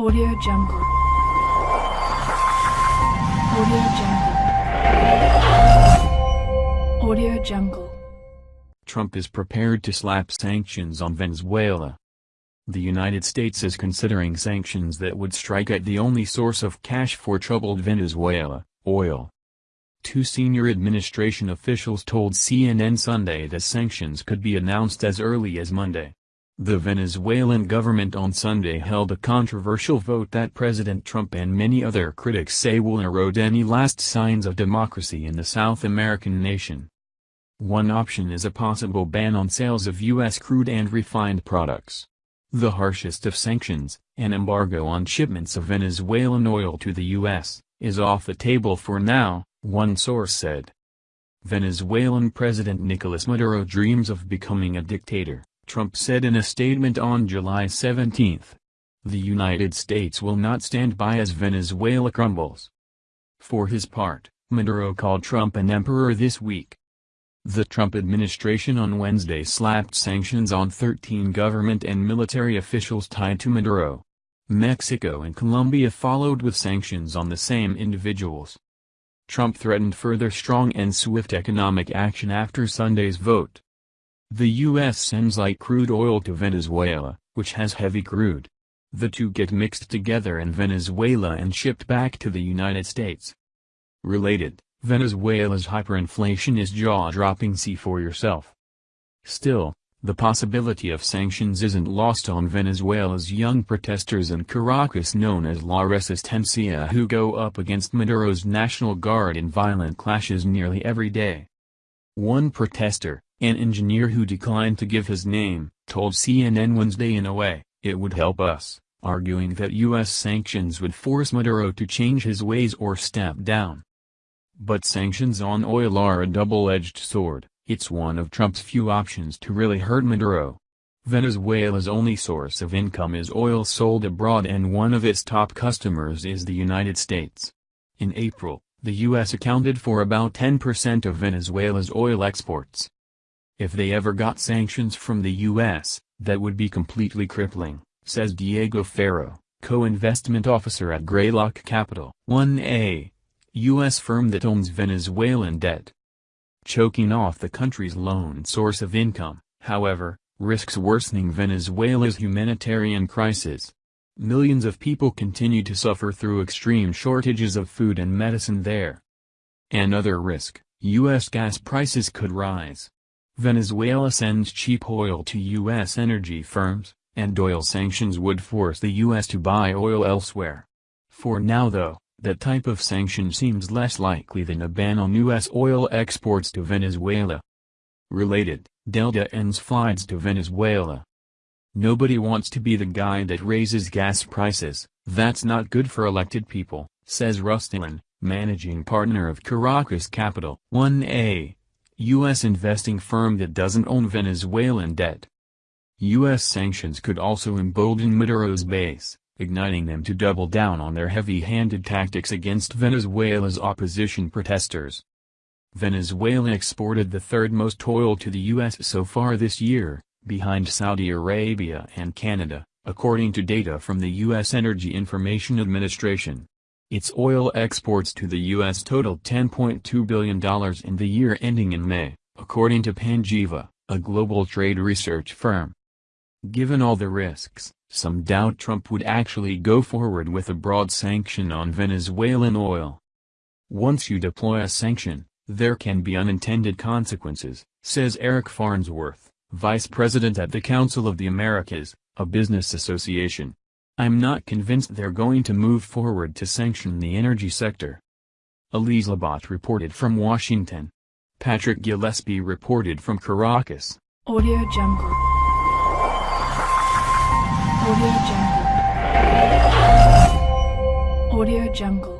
Audio Jungle. Audio Jungle. Audio Jungle. Trump is prepared to slap sanctions on Venezuela. The United States is considering sanctions that would strike at the only source of cash for troubled Venezuela, oil. Two senior administration officials told CNN Sunday that sanctions could be announced as early as Monday. The Venezuelan government on Sunday held a controversial vote that President Trump and many other critics say will erode any last signs of democracy in the South American nation. One option is a possible ban on sales of U.S. crude and refined products. The harshest of sanctions, an embargo on shipments of Venezuelan oil to the U.S., is off the table for now, one source said. Venezuelan President Nicolas Maduro dreams of becoming a dictator. Trump said in a statement on July 17. The United States will not stand by as Venezuela crumbles. For his part, Maduro called Trump an emperor this week. The Trump administration on Wednesday slapped sanctions on 13 government and military officials tied to Maduro. Mexico and Colombia followed with sanctions on the same individuals. Trump threatened further strong and swift economic action after Sunday's vote. The U.S. sends light crude oil to Venezuela, which has heavy crude. The two get mixed together in Venezuela and shipped back to the United States. Related, Venezuela's hyperinflation is jaw-dropping see for yourself. Still, the possibility of sanctions isn't lost on Venezuela's young protesters in Caracas known as La Resistencia who go up against Maduro's National Guard in violent clashes nearly every day. One protester, an engineer who declined to give his name, told CNN Wednesday in a way, it would help us, arguing that U.S. sanctions would force Maduro to change his ways or step down. But sanctions on oil are a double-edged sword, it's one of Trump's few options to really hurt Maduro. Venezuela's only source of income is oil sold abroad and one of its top customers is the United States. In April, the U.S. accounted for about 10% of Venezuela's oil exports. If they ever got sanctions from the U.S., that would be completely crippling, says Diego Ferro, co-investment officer at Greylock Capital. 1A. U.S. firm that owns Venezuelan debt. Choking off the country's lone source of income, however, risks worsening Venezuela's humanitarian crisis. Millions of people continue to suffer through extreme shortages of food and medicine there. Another risk, U.S. gas prices could rise. Venezuela sends cheap oil to U.S. energy firms, and oil sanctions would force the U.S. to buy oil elsewhere. For now though, that type of sanction seems less likely than a ban on U.S. oil exports to Venezuela. Related, Delta ends flights to Venezuela. Nobody wants to be the guy that raises gas prices, that's not good for elected people, says Russ Dallen, managing partner of Caracas Capital. 1A U.S. investing firm that doesn't own Venezuelan debt. U.S. sanctions could also embolden Maduro's base, igniting them to double down on their heavy-handed tactics against Venezuela's opposition protesters. Venezuela exported the third most oil to the U.S. so far this year, behind Saudi Arabia and Canada, according to data from the U.S. Energy Information Administration. Its oil exports to the U.S. totaled $10.2 billion in the year ending in May, according to Panjiva, a global trade research firm. Given all the risks, some doubt Trump would actually go forward with a broad sanction on Venezuelan oil. Once you deploy a sanction, there can be unintended consequences, says Eric Farnsworth, vice president at the Council of the Americas, a business association. I'm not convinced they're going to move forward to sanction the energy sector. Elise Labott reported from Washington. Patrick Gillespie reported from Caracas. Audio Jungle. Audio Jungle. Audio Jungle.